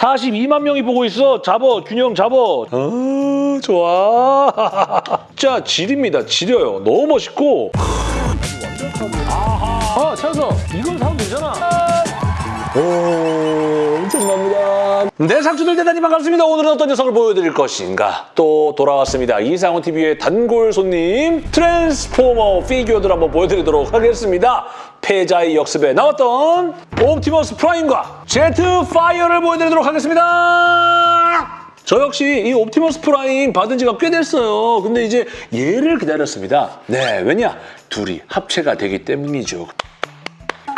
42만 명이 보고 있어. 잡어, 균형 잡어. 어, 좋아. 진짜 질입니다. 지려요. 너무 멋있고. 아, 찾아서 이걸 사면 되잖아. 오. 네, 상추들 대단히 반갑습니다. 오늘은 어떤 녀석을 보여드릴 것인가? 또 돌아왔습니다. 이상훈 TV의 단골 손님 트랜스포머 피규어들 한번 보여드리도록 하겠습니다. 패자의 역습에 나왔던 옵티머스 프라임과 제트 파이어를 보여드리도록 하겠습니다. 저 역시 이 옵티머스 프라임 받은 지가 꽤 됐어요. 근데 이제 얘를 기다렸습니다. 네, 왜냐? 둘이 합체가 되기 때문이죠.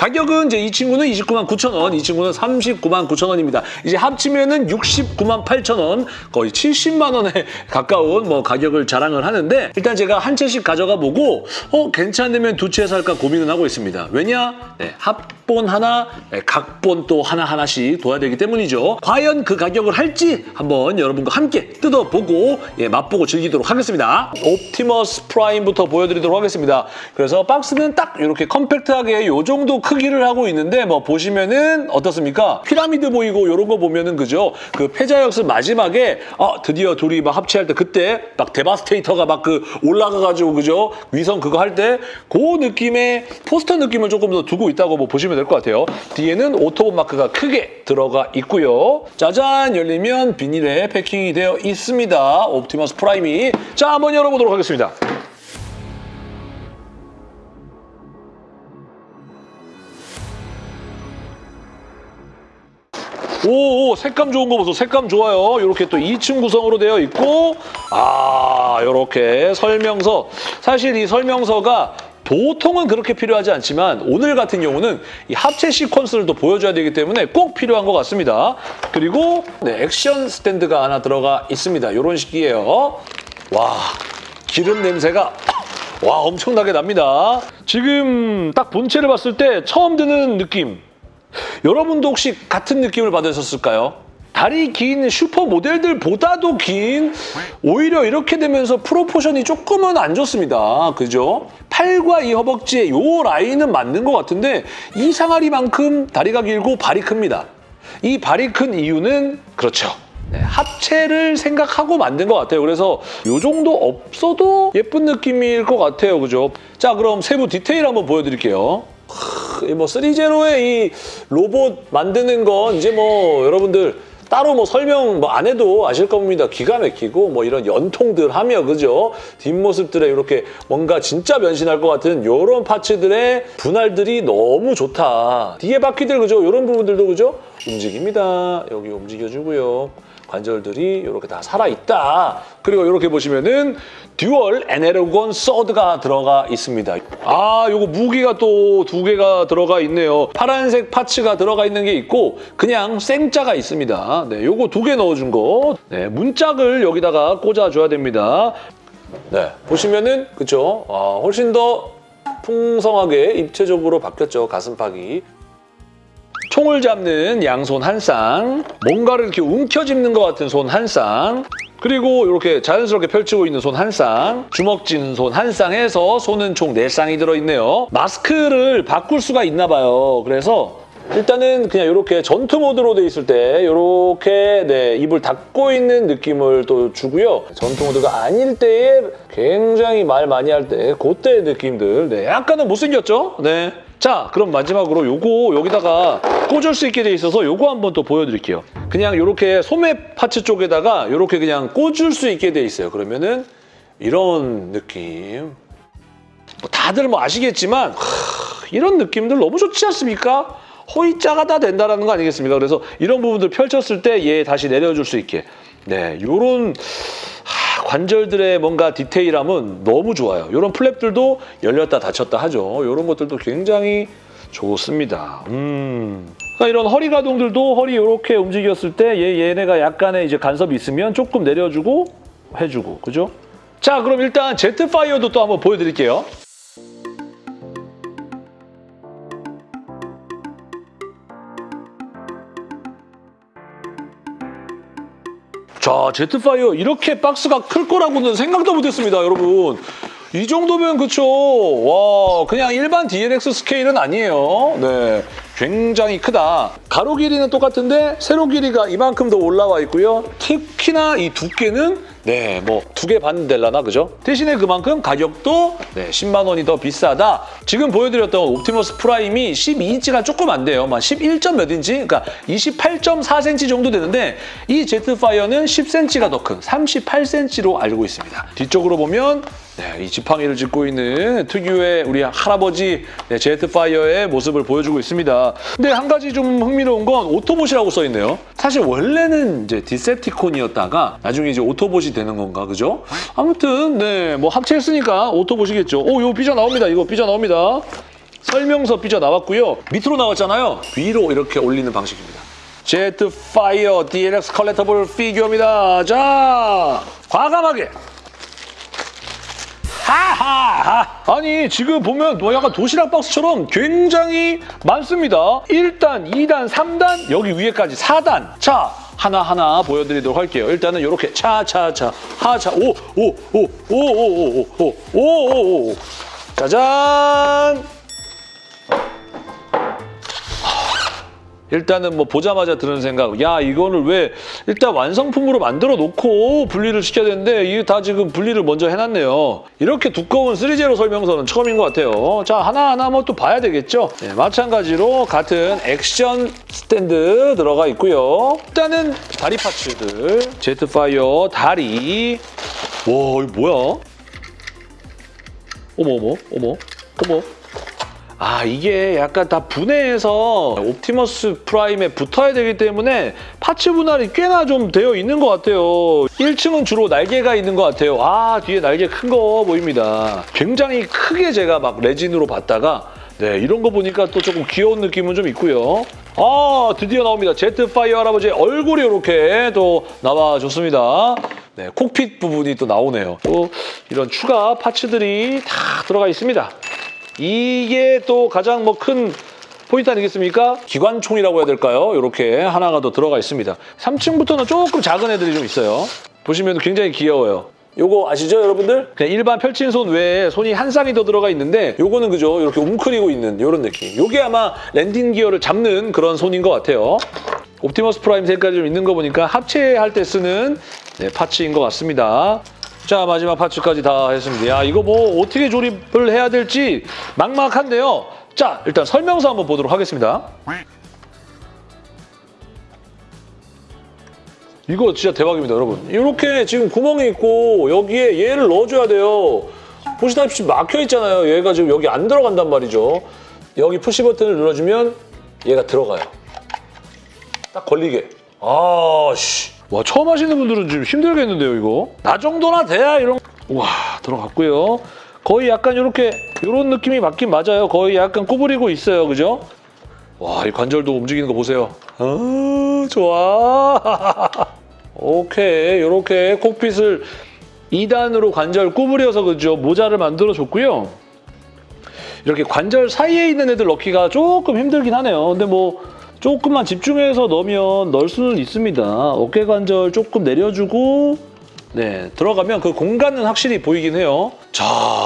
가격은 이제 이 친구는 29만 9천 원, 이 친구는 39만 9천 원입니다. 이제 합치면은 69만 8천 원, 거의 70만 원에 가까운 뭐 가격을 자랑을 하는데 일단 제가 한 채씩 가져가 보고 어 괜찮으면 두 채 살까 고민은 하고 있습니다. 왜냐? 네, 합본 하나, 네, 각본 또 하나 하나씩 둬야 되기 때문이죠. 과연 그 가격을 할지 한번 여러분과 함께 뜯어보고 예, 맛보고 즐기도록 하겠습니다. 옵티머스 프라임부터 보여드리도록 하겠습니다. 그래서 박스는 딱 이렇게 컴팩트하게 이 정도 크기를 하고 있는데 뭐 보시면은 어떻습니까? 피라미드 보이고 이런 거 보면은 그죠? 그 패자역습 마지막에 어 드디어 둘이 막 합체할 때 그때 막 데바스테이터가 막 그 올라가가지고 그죠? 위성 그거 할 때 그 느낌의 포스터 느낌을 조금 더 두고 있다고 뭐 보시면 될 것 같아요. 뒤에는 오토봇 마크가 크게 들어가 있고요. 짜잔 열리면 비닐에 패킹이 되어 있습니다. 옵티머스 프라임이 자 한번 열어보도록 하겠습니다. 오, 오, 색감 좋은 거 보세요. 색감 좋아요. 이렇게 또 2층 구성으로 되어 있고 아, 이렇게 설명서. 사실 이 설명서가 보통은 그렇게 필요하지 않지만 오늘 같은 경우는 이 합체 시퀀스를 또 보여줘야 되기 때문에 꼭 필요한 것 같습니다. 그리고 네, 액션 스탠드가 하나 들어가 있습니다. 이런 식이에요. 와, 기름 냄새가 와 엄청나게 납니다. 지금 딱 본체를 봤을 때 처음 드는 느낌 여러분도 혹시 같은 느낌을 받으셨을까요? 다리 긴 슈퍼 모델들보다도 긴 오히려 이렇게 되면서 프로포션이 조금은 안 좋습니다. 그죠? 팔과 이 허벅지의 요 라인은 맞는 것 같은데 이 상아리만큼 다리가 길고 발이 큽니다. 이 발이 큰 이유는 그렇죠. 네, 합체를 생각하고 만든 것 같아요. 그래서 이 정도 없어도 예쁜 느낌일 것 같아요. 그죠? 자, 그럼 세부 디테일 한번 보여드릴게요. 뭐 3제로의 이 로봇 만드는 건 이제 뭐 여러분들 따로 뭐 설명 뭐 안 해도 아실 겁니다. 기가 막히고 뭐 이런 연통들 하며 그죠? 뒷모습들에 이렇게 뭔가 진짜 변신할 것 같은 이런 파츠들의 분할들이 너무 좋다. 뒤에 바퀴들 그죠? 이런 부분들도 그죠? 움직입니다. 여기 움직여주고요. 관절들이 이렇게 다 살아있다. 그리고 이렇게 보시면은 dual 에네르곤 sword가 들어가 있습니다. 아, 요거 무기가 또 두 개가 들어가 있네요. 파란색 parts가 들어가 있는 게 있고 그냥 쌩짜가 있습니다. 네, 요거 두 개 넣어준 거. 네, 문짝을 여기다가 꽂아줘야 됩니다. 네, 보시면은 그쵸? 아, 훨씬 더 풍성하게 입체적으로 바뀌었죠, 가슴팍이. 총을 잡는 양손 한 쌍, 뭔가를 이렇게 움켜쥐는 것 같은 손 한 쌍, 그리고 이렇게 자연스럽게 펼치고 있는 손 한 쌍, 주먹 쥐는 손 한 쌍에서 손은 총 네 쌍이 들어있네요. 마스크를 바꿀 수가 있나 봐요. 그래서 일단은 그냥 이렇게 전투 모드로 돼 있을 때 이렇게 네, 입을 닫고 있는 느낌을 또 주고요. 전투 모드가 아닐 때에 굉장히 말 많이 할 때 그때의 느낌들 네, 약간은 못생겼죠? 네. 자, 그럼 마지막으로 요거 여기다가 꽂을 수 있게 돼 있어서 요거 한번 또 보여드릴게요. 그냥 이렇게 소매 파츠 쪽에다가 이렇게 그냥 꽂을 수 있게 돼 있어요. 그러면은 이런 느낌. 뭐 다들 뭐 아시겠지만 하, 이런 느낌들 너무 좋지 않습니까? 호이자가 다 된다라는 거 아니겠습니까? 그래서 이런 부분들 펼쳤을 때 얘 다시 내려줄 수 있게. 네, 요런 관절들의 뭔가 디테일함은 너무 좋아요. 이런 플랩들도 열렸다 닫혔다 하죠. 이런 것들도 굉장히 좋습니다. 음. 그러니까 이런 허리 가동들도 허리 이렇게 움직였을 때 얘, 얘네가 약간의 이제 간섭이 있으면 조금 내려주고 해주고 그죠? 자 그럼 일단 제트파이어도 또 한번 보여드릴게요. 자, 제트파이어 이렇게 박스가 클 거라고는 생각도 못했습니다, 여러분. 이 정도면 그쵸. 와, 그냥 일반 DLX 스케일은 아니에요. 네. 굉장히 크다. 가로 길이는 똑같은데 세로 길이가 이만큼 더 올라와 있고요. 특히나 이 두께는 네, 뭐 두 개 반 될라나 그죠? 대신에 그만큼 가격도 네, 10만 원이 더 비싸다. 지금 보여드렸던 옵티머스 프라임이 12인치가 조금 안 돼요. 막 11점 몇 인치? 그러니까 28.4cm 정도 되는데 이 제트파이어는 10cm가 더 큰 38cm로 알고 있습니다. 뒤쪽으로 보면 네, 이 지팡이를 짚고 있는 특유의 우리 할아버지 네, 제트파이어의 모습을 보여주고 있습니다. 근데 한 가지 좀 흥미로운 건 오토봇이라고 써있네요. 사실 원래는 이제 디셉티콘이었다가 나중에 이제 오토봇이 되는 건가, 그죠? 아무튼 네, 뭐 합체했으니까 오토봇이겠죠. 오, 이거 삐져 나옵니다. 이거 삐져 나옵니다. 설명서 삐져 나왔고요. 밑으로 나왔잖아요. 위로 이렇게 올리는 방식입니다. 제트 파이어 DLX collectible 피규어입니다. 자, 과감하게 하하하! 아니 지금 보면 뭐 약간 도시락 박스처럼 굉장히 많습니다. 1단, 2단, 3단, 여기 위에까지 4단. 자, 하나하나 보여드리도록 할게요. 일단은 이렇게 차차차 하차 오 오 오 오 오 오 오 오오 짜잔! 일단은 뭐 보자마자 드는 생각, 야 이거를 왜 일단 완성품으로 만들어 놓고 분리를 시켜야 되는데 이게 다 지금 분리를 먼저 해놨네요. 이렇게 두꺼운 3제로 설명서는 처음인 것 같아요. 자 하나하나 뭐 또 봐야 되겠죠. 네, 마찬가지로 같은 액션 스탠드 들어가 있고요. 일단은 다리 파츠들, 제트파이어 다리. 와 이거 뭐야? 어머 어머 어머 어머. 아 이게 약간 다 분해해서 옵티머스 프라임에 붙어야 되기 때문에 parts 분할이 꽤나 좀 되어 있는 것 같아요. 1층은 주로 날개가 있는 것 같아요. 아 뒤에 날개 큰 거 보입니다. 굉장히 크게 제가 막 레진으로 봤다가 네 이런 거 보니까 또 조금 귀여운 느낌은 좀 있고요. 아 드디어 나옵니다. 제트파이어 할아버지의 얼굴이 이렇게 또 나와줬습니다. 네 cockpit 부분이 또 나오네요. 또 이런 추가 parts들이 다 들어가 있습니다. 이게 또 가장 뭐 큰 포인트 아니겠습니까? 기관총이라고 해야 될까요? 이렇게 하나가 더 들어가 있습니다. 3층부터는 조금 작은 애들이 좀 있어요. 보시면 굉장히 귀여워요. 요거 아시죠 여러분들? 그냥 일반 펼친 손 외에 손이 한 쌍이 더 들어가 있는데 요거는 그죠 이렇게 웅크리고 있는 이런 느낌 요게 아마 랜딩 기어를 잡는 그런 손인 것 같아요 옵티머스 프라임 색깔이 좀 있는 거 보니까 합체할 때 쓰는 네, 파츠인 것 같습니다 자 마지막 파츠까지 다 했습니다. 야 이거 뭐 어떻게 조립을 해야 될지 막막한데요. 자 일단 설명서 한번 보도록 하겠습니다. 이거 진짜 대박입니다 여러분. 이렇게 지금 구멍이 있고 여기에 얘를 넣어줘야 돼요. 보시다시피 막혀 있잖아요. 얘가 지금 여기 안 들어간단 말이죠. 여기 푸시 버튼을 눌러주면 얘가 들어가요. 딱 걸리게. 아 씨. 와 처음 하시는 분들은 좀 힘들겠는데요 이거? 나 정도나 돼야 이런 와 들어갔고요. 거의 약간 이렇게 이런 느낌이 맞긴 맞아요. 거의 약간 구부리고 있어요 그죠? 와 이 관절도 움직이는 거 보세요. 아 좋아. 오케이 이렇게 콕핏을 2단으로 관절 구부려서 그죠? 모자를 만들어 줬고요. 이렇게 관절 사이에 있는 애들 넣기가 조금 힘들긴 하네요. 근데 뭐 조금만 집중해서 넣으면 넣을 수는 있습니다. 어깨 관절 조금 내려주고 네 들어가면 그 공간은 확실히 보이긴 해요. 자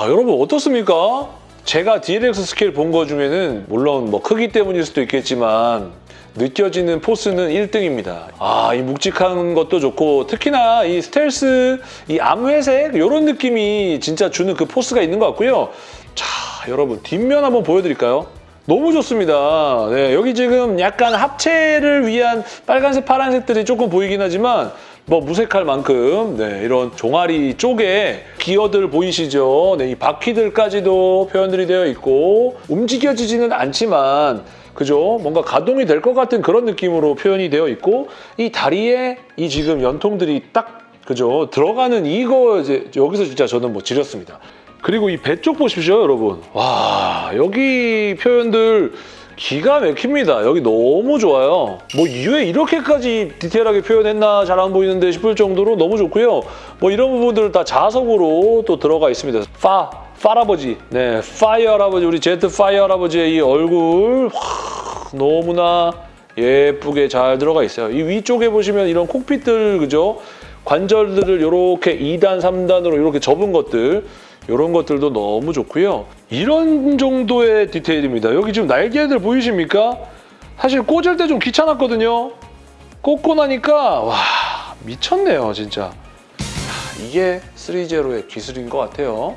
여러분 어떻습니까? 제가 DLX 스케일 본 거 중에는 물론 뭐 크기 때문일 수도 있겠지만 느껴지는 force는 1등입니다. 아, 이 묵직한 것도 좋고 특히나 이 스텔스, 이 암회색 이런 느낌이 진짜 주는 그 force가 있는 것 같고요. 자, 여러분 뒷면 한번 보여드릴까요? 너무 좋습니다. 네, 여기 지금 약간 합체를 위한 빨간색, 파란색들이 조금 보이긴 하지만 뭐 무색할 만큼 네, 이런 종아리 쪽에 기어들 보이시죠? 네, 이 바퀴들까지도 표현들이 되어 있고 움직여지지는 않지만 그죠? 뭔가 가동이 될 것 같은 그런 느낌으로 표현이 되어 있고 이 다리에 이 지금 연통들이 딱 그죠? 들어가는 이거 이제 여기서 진짜 저는 뭐 지렸습니다. 그리고 이 배 쪽 보십시오, 여러분. 와, 여기 표현들 기가 막힙니다. 여기 너무 좋아요. 뭐 왜 이렇게까지 디테일하게 표현했나 잘 안 보이는데 싶을 정도로 너무 좋고요. 뭐 이런 부분들 다 자석으로 또 들어가 있습니다. 파, 파라버지, 네, 파이어 할아버지, 우리 제트 파이어 할아버지의 이 얼굴 와, 너무나 예쁘게 잘 들어가 있어요. 이 위쪽에 보시면 이런 cockpit들, 그죠? 관절들을 이렇게 2단, 3단으로 이렇게 접은 것들 이런 것들도 너무 좋고요. 이런 정도의 디테일입니다. 여기 지금 날개들 보이십니까? 사실 꽂을 때 좀 귀찮았거든요. 꽂고 나니까 와 미쳤네요 진짜. 이게 3제로의 기술인 것 같아요.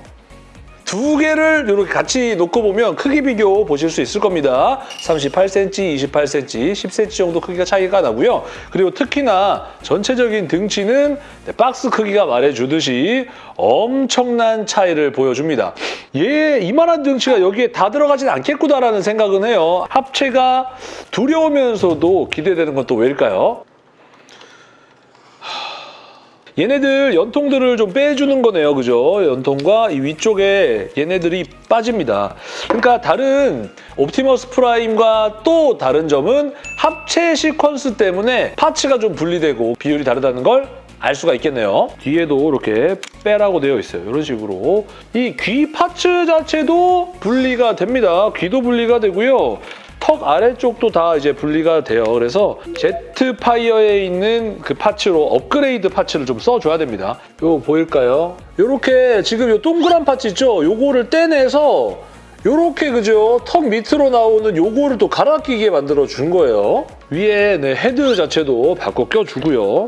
두 개를 이렇게 같이 놓고 보면 크기 비교 보실 수 있을 겁니다. 38cm, 28cm, 10cm 정도 크기가 차이가 나고요. 그리고 특히나 전체적인 등치는 네, 박스 크기가 말해주듯이 엄청난 차이를 보여줍니다. 얘 이만한 등치가 여기에 다 들어가진 않겠구나라는 생각은 해요. 합체가 두려우면서도 기대되는 건 또 왜일까요? 얘네들 연통들을 좀 빼주는 거네요. 그죠? 연통과 이 위쪽에 얘네들이 빠집니다. 그러니까 다른 옵티머스 프라임과 또 다른 점은 합체 시퀀스 때문에 parts가 좀 분리되고 비율이 다르다는 걸 알 수가 있겠네요. 뒤에도 이렇게 빼라고 되어 있어요. 이런 식으로. 이 귀 parts 자체도 분리가 됩니다. 귀도 분리가 되고요. 턱 아래쪽도 다 이제 분리가 돼요. 그래서 제트파이어에 있는 그 parts로 업그레이드 parts를 좀 써줘야 됩니다. 이거 보일까요? 이렇게 지금 이 동그란 parts 있죠? 요거를 떼내서 요렇게 그죠? 턱 밑으로 나오는 요거를 또 갈아 끼게 만들어 준 거예요. 위에 네, 헤드 자체도 바꿔 껴주고요.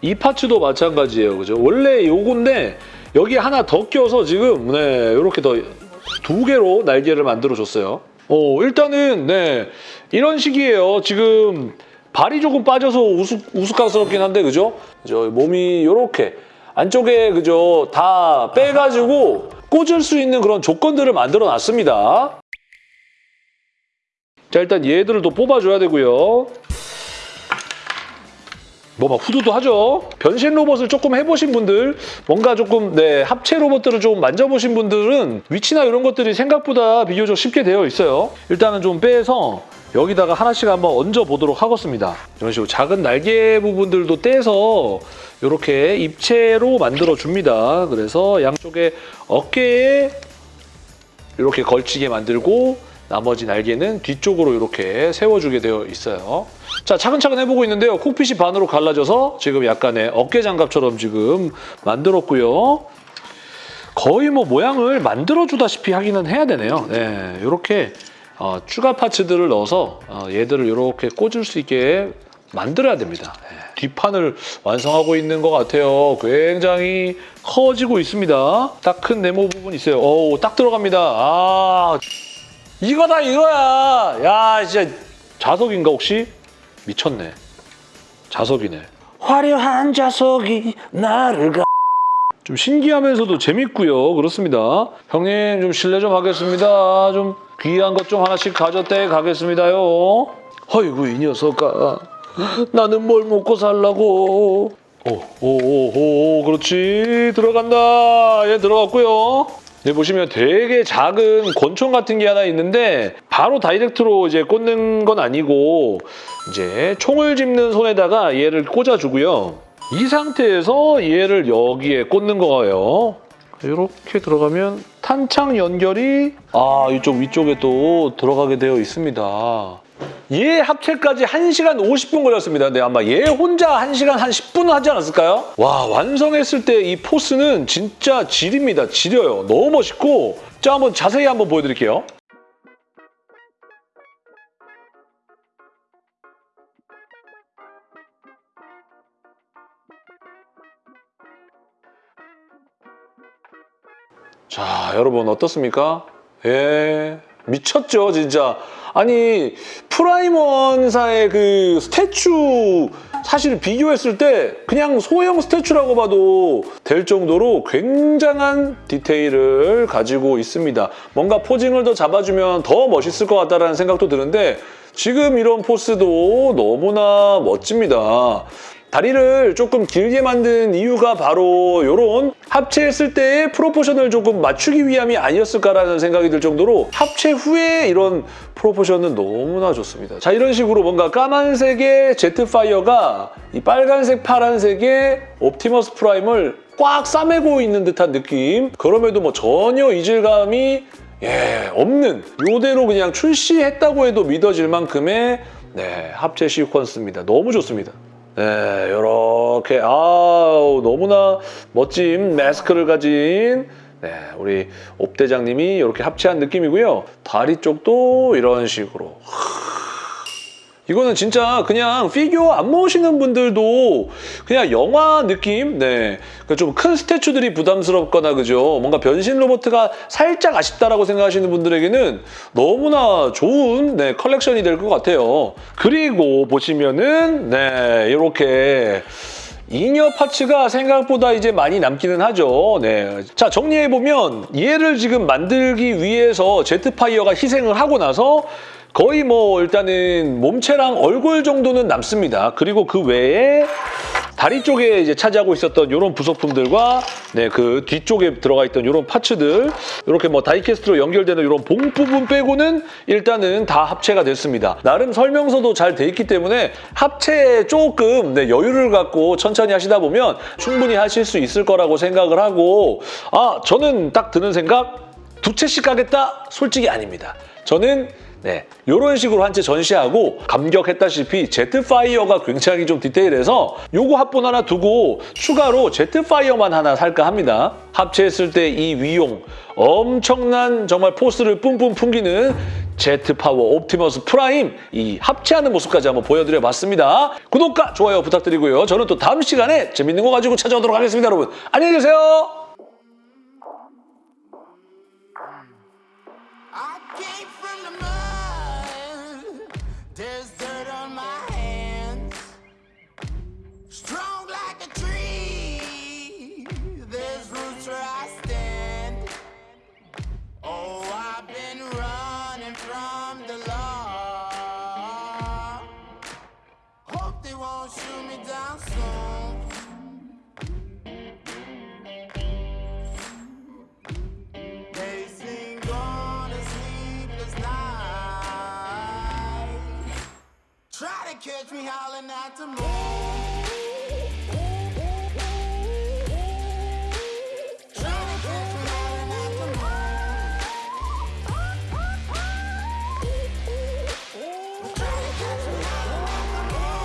이 parts도 마찬가지예요. 그죠? 원래 요건데 여기 하나 더 껴서 지금 네, 이렇게 더 두 개로 날개를 만들어 줬어요. 어, 일단은 네. 이런 식이에요. 지금 발이 조금 빠져서 우스, 우스꽝스럽긴 한데 그죠? 저 몸이 이렇게 안쪽에 그죠? 다 빼가지고 꽂을 수 있는 그런 조건들을 만들어 놨습니다. 자, 일단 얘들을 또 뽑아줘야 되고요. 뭐 막 후두도 하죠. 변신 로봇을 조금 해보신 분들, 뭔가 조금 네 합체 로봇들을 좀 만져보신 분들은 위치나 이런 것들이 생각보다 비교적 쉽게 되어 있어요. 일단은 좀 빼서 여기다가 하나씩 한번 얹어 보도록 하겠습니다. 이런 식으로 작은 날개 부분들도 떼서 이렇게 입체로 만들어 줍니다. 그래서 양쪽에 어깨에 이렇게 걸치게 만들고 나머지 날개는 뒤쪽으로 이렇게 세워주게 되어 있어요. 자, 차근차근 해보고 있는데요. 콕핏이 반으로 갈라져서 지금 약간의 어깨 장갑처럼 지금 만들었고요. 거의 뭐 모양을 만들어주다시피 하기는 해야 되네요. 네, 이렇게 어, 추가 파츠들을 넣어서 어, 얘들을 이렇게 꽂을 수 있게 만들어야 됩니다. 네, 뒷판을 완성하고 있는 것 같아요. 굉장히 커지고 있습니다. 딱 큰 네모 부분 있어요. 오, 딱 들어갑니다. 아, 이거다 이거야. 야, 진짜 자석인가 혹시? 미쳤네. 자석이네. 화려한 자석이 나를 가. 좀 신기하면서도 재밌고요. 그렇습니다. 형님 좀 실례 좀 하겠습니다. 좀 귀한 것 좀 하나씩 가져대 가겠습니다요. 어이구 이 녀석아. 나는 뭘 먹고 살라고. 오, 오, 오, 오, 그렇지. 들어간다. 얘 들어갔고요. 네, 보시면 되게 작은 권총 같은 게 하나 있는데 바로 다이렉트로 이제 꽂는 건 아니고 이제 총을 짚는 손에다가 얘를 꽂아주고요. 이 상태에서 얘를 여기에 꽂는 거예요. 이렇게 들어가면 탄창 연결이 아 이쪽 위쪽에 또 들어가게 되어 있습니다. 얘 합체까지 1시간 50분 걸렸습니다. 근데 아마 얘 혼자 1시간 한 10분 하지 않았을까요? 와 완성했을 때 이 포스는 진짜 질입니다. 지려요. 너무 멋있고 자 한번 자세히 한번 보여드릴게요. 자, 여러분 어떻습니까? 예, 미쳤죠, 진짜. 아니, 프라임원사의 그 statue 사실 비교했을 때 그냥 소형 statue라고 봐도 될 정도로 굉장한 디테일을 가지고 있습니다. 뭔가 posing을 더 잡아주면 더 멋있을 것 같다는 생각도 드는데 지금 이런 force도 너무나 멋집니다. 다리를 조금 길게 만든 이유가 바로 이런 합체했을 때의 proportion을 조금 맞추기 위함이 아니었을까라는 생각이 들 정도로 합체 후에 이런 proportion은 너무나 좋습니다. 자 이런 식으로 뭔가 까만색의 제트파이어가 이 빨간색, 파란색의 옵티머스 프라임을 꽉 싸매고 있는 듯한 느낌 그럼에도 뭐 전혀 이질감이 예, 없는 이대로 그냥 출시했다고 해도 믿어질 만큼의 네, 합체 시퀀스입니다. 너무 좋습니다. 네, 이렇게 아우 너무나 멋진 마스크를 가진 네, 우리 옵대장님이 이렇게 합체한 느낌이고요. 다리 쪽도 이런 식으로. 이거는 진짜 그냥 피규어 안 모으시는 분들도 그냥 영화 느낌? 네. 좀 큰 statue들이 부담스럽거나 그죠? 뭔가 변신 로봇가 살짝 아쉽다라고 생각하시는 분들에게는 너무나 좋은 네, 컬렉션이 될 것 같아요. 그리고 보시면은 네, 이렇게 잉여 파츠가 생각보다 이제 많이 남기는 하죠. 네. 자, 정리해보면 얘를 지금 만들기 위해서 제트파이어가 희생을 하고 나서 거의 뭐 일단은 몸체랑 얼굴 정도는 남습니다. 그리고 그 외에 다리 쪽에 이제 차지하고 있었던 이런 부속품들과 네, 그 뒤쪽에 들어가 있던 이런 파츠들 이렇게 뭐 다이캐스트로 연결되는 이런 봉 부분 빼고는 일단은 다 합체가 됐습니다. 나름 설명서도 잘 돼 있기 때문에 합체에 조금 네, 여유를 갖고 천천히 하시다 보면 충분히 하실 수 있을 거라고 생각을 하고 아 저는 딱 드는 생각 두 채씩 가겠다? 솔직히 아닙니다. 저는 네, 이런 식으로 한 채 전시하고 감격했다시피 제트파이어가 굉장히 좀 디테일해서 요거 합본 하나 두고 추가로 제트파이어만 하나 살까 합니다. 합체했을 때 이 위용 엄청난 정말 포스를 뿜뿜 풍기는 제트 파워 옵티머스 프라임 이 합체하는 모습까지 한번 보여드려봤습니다. 구독과 좋아요 부탁드리고요. 저는 또 다음 시간에 재밌는 거 가지고 찾아오도록 하겠습니다. 여러분 안녕히 계세요. to move.